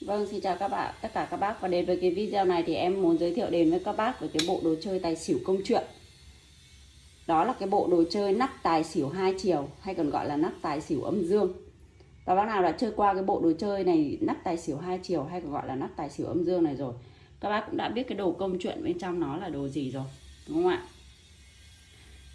Vâng, xin chào các bạn, tất cả các bác và đến với cái video này thì em muốn giới thiệu đến với các bác về cái bộ đồ chơi tài xỉu công chuyện. Đó là cái bộ đồ chơi nắp tài xỉu hai chiều hay còn gọi là nắp tài xỉu âm dương. Và bác nào đã chơi qua cái bộ đồ chơi này nắp tài xỉu hai chiều hay còn gọi là nắp tài xỉu âm dương này rồi, các bác cũng đã biết cái đồ công chuyện bên trong nó là đồ gì rồi, đúng không ạ?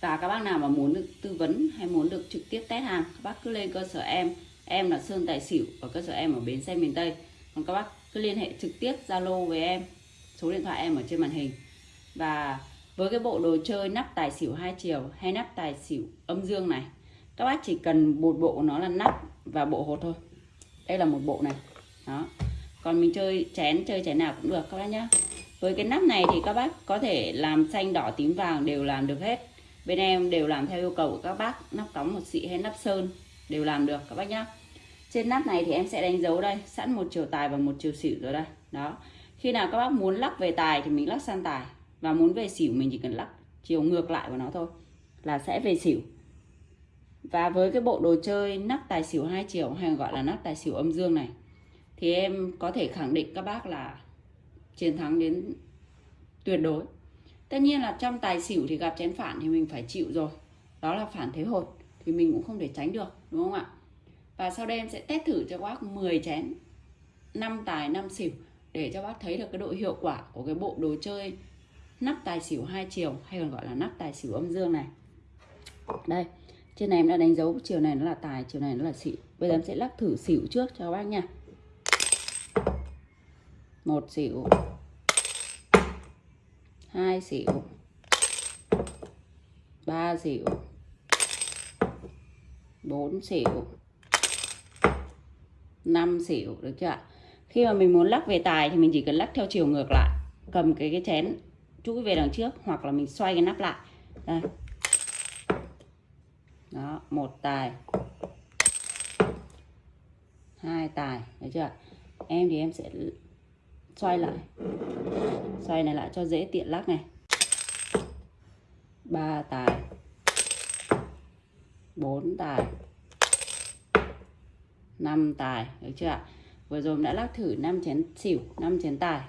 Và các bác nào mà muốn được tư vấn hay muốn được trực tiếp test hàng, các bác cứ lên cơ sở em. Em là Sơn Tài Xỉu ở cơ sở em ở Bến Xe miền Tây còn các bác cứ liên hệ trực tiếp Zalo với em, số điện thoại em ở trên màn hình. Và với cái bộ đồ chơi nắp tài xỉu hai chiều hay nắp tài xỉu âm dương này, các bác chỉ cần một bộ nó là nắp và bộ hột thôi. Đây là một bộ này. Đó. Còn mình chơi chén chơi chén nào cũng được các bác nhá. Với cái nắp này thì các bác có thể làm xanh, đỏ, tím, vàng đều làm được hết. Bên em đều làm theo yêu cầu của các bác, nắp cống một xị hay nắp sơn đều làm được các bác nhá trên nắp này thì em sẽ đánh dấu đây, sẵn một chiều tài và một chiều xỉu rồi đây. Đó. Khi nào các bác muốn lắc về tài thì mình lắc sang tài, và muốn về xỉu mình chỉ cần lắc chiều ngược lại của nó thôi, là sẽ về xỉu. Và với cái bộ đồ chơi nắp tài xỉu hai chiều, hay gọi là nắp tài xỉu âm dương này, thì em có thể khẳng định các bác là chiến thắng đến tuyệt đối. Tất nhiên là trong tài xỉu thì gặp chén phản thì mình phải chịu rồi. Đó là phản thế hột, thì mình cũng không thể tránh được, đúng không ạ? Và sau đây em sẽ test thử cho bác 10 chén 5 tài 5 xỉu, để cho bác thấy được cái độ hiệu quả của cái bộ đồ chơi nắp tài xỉu hai chiều, hay còn gọi là nắp tài xỉu âm dương này. Đây, trên này em đã đánh dấu, chiều này nó là tài, chiều này nó là xỉu. Bây giờ em sẽ lắc thử xỉu trước cho bác nha. Một xỉu, hai xỉu, ba xỉu, bốn xỉu 5 xỉu, được chưa ạ? Khi mà mình muốn lắc về tài thì mình chỉ cần lắc theo chiều ngược lại, cầm cái cái chén chuỗi về đằng trước hoặc là mình xoay cái nắp lại. Đây. Đó, một tài. Hai tài, được chưa em thì em sẽ xoay lại. Xoay này lại cho dễ tiện lắc này. Ba tài. Bốn tài. 5 tài được chưa ạ? Vừa rồi đã lắc thử 5 chén xỉu 5 chén tài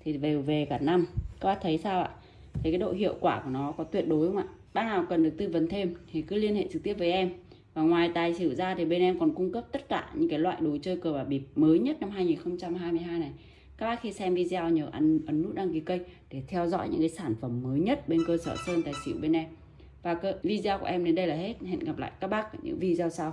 thì về về cả năm. Các bác thấy sao ạ? Thấy cái độ hiệu quả của nó có tuyệt đối không ạ? Bác nào cần được tư vấn thêm thì cứ liên hệ trực tiếp với em. Và ngoài tài xỉu ra thì bên em còn cung cấp tất cả những cái loại đồ chơi cờ bạc bịp mới nhất năm 2022 này. Các bác khi xem video nhớ ấn, ấn nút đăng ký kênh để theo dõi những cái sản phẩm mới nhất bên cơ sở sơn tài xỉu bên em. Và video của em đến đây là hết. Hẹn gặp lại các bác ở những video sau.